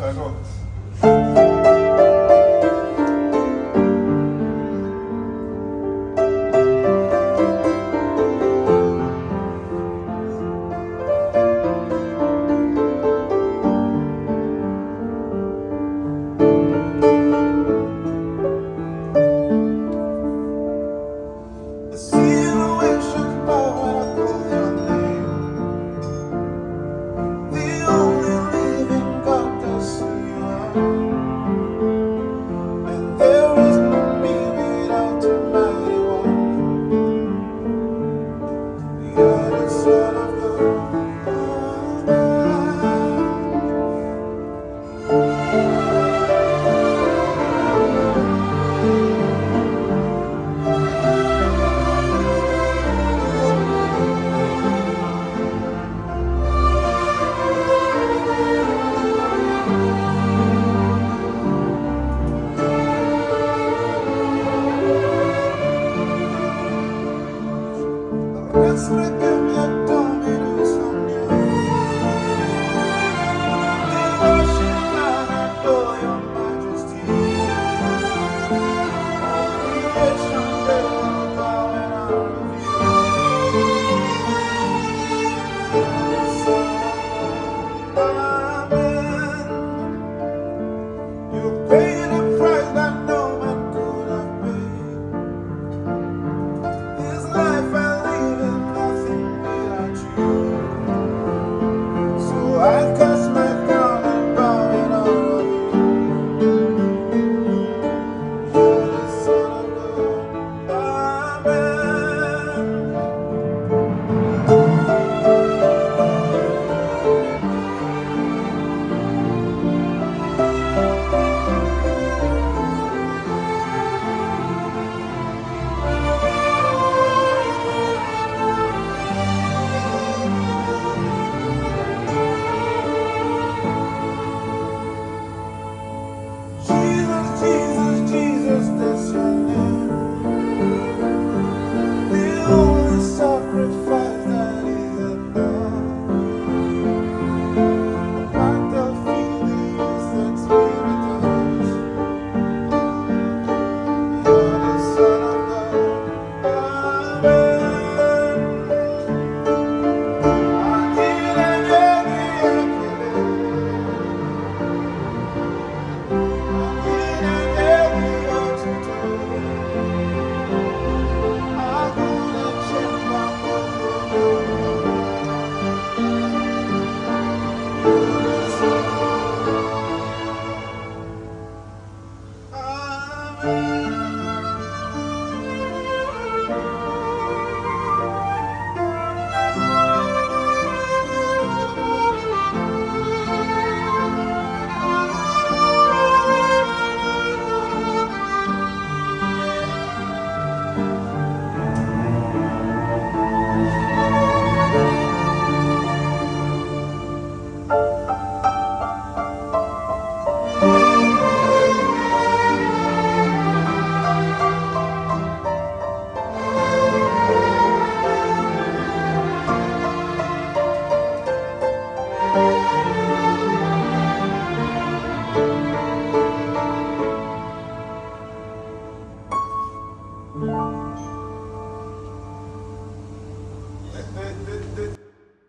So I go. Canção é Thank.